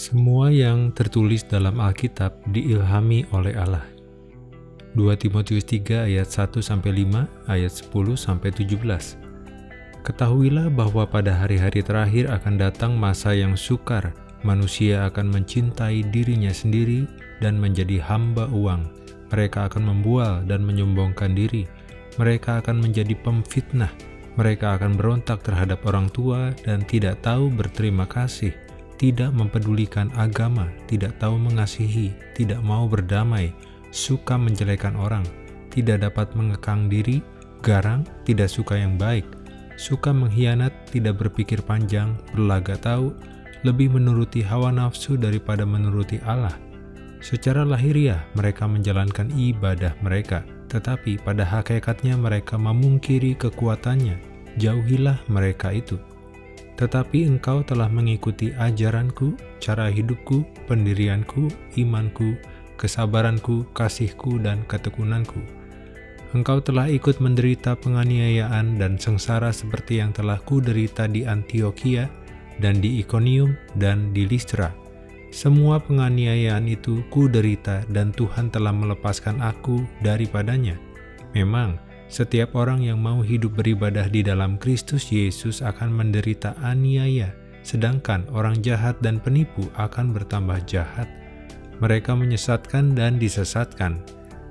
Semua yang tertulis dalam Alkitab diilhami oleh Allah. 2 Timotius 3 ayat 1-5, ayat 10-17 Ketahuilah bahwa pada hari-hari terakhir akan datang masa yang sukar, manusia akan mencintai dirinya sendiri dan menjadi hamba uang. Mereka akan membual dan menyombongkan diri. Mereka akan menjadi pemfitnah. Mereka akan berontak terhadap orang tua dan tidak tahu berterima kasih tidak mempedulikan agama, tidak tahu mengasihi, tidak mau berdamai, suka menjelekan orang, tidak dapat mengekang diri, garang, tidak suka yang baik, suka mengkhianat, tidak berpikir panjang, berlaga tahu, lebih menuruti hawa nafsu daripada menuruti Allah. Secara lahiriah mereka menjalankan ibadah mereka, tetapi pada hakikatnya mereka memungkiri kekuatannya. Jauhilah mereka itu tetapi engkau telah mengikuti ajaranku, cara hidupku, pendirianku, imanku, kesabaranku, kasihku, dan ketekunanku. Engkau telah ikut menderita penganiayaan dan sengsara seperti yang telah kuderita di Antioquia, dan di Iconium, dan di Listra. Semua penganiayaan itu kuderita dan Tuhan telah melepaskan aku daripadanya. Memang, setiap orang yang mau hidup beribadah di dalam Kristus Yesus akan menderita aniaya, sedangkan orang jahat dan penipu akan bertambah jahat. Mereka menyesatkan dan disesatkan.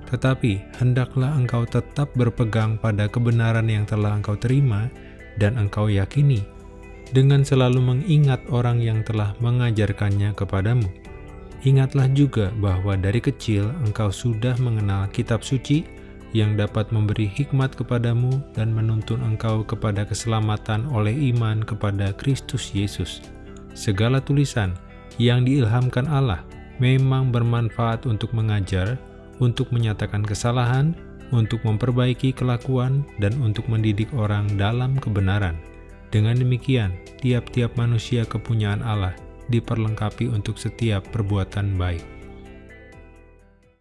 Tetapi hendaklah engkau tetap berpegang pada kebenaran yang telah engkau terima dan engkau yakini, dengan selalu mengingat orang yang telah mengajarkannya kepadamu. Ingatlah juga bahwa dari kecil engkau sudah mengenal kitab suci, yang dapat memberi hikmat kepadamu dan menuntun engkau kepada keselamatan oleh iman kepada Kristus Yesus. Segala tulisan yang diilhamkan Allah memang bermanfaat untuk mengajar, untuk menyatakan kesalahan, untuk memperbaiki kelakuan, dan untuk mendidik orang dalam kebenaran. Dengan demikian, tiap-tiap manusia kepunyaan Allah diperlengkapi untuk setiap perbuatan baik.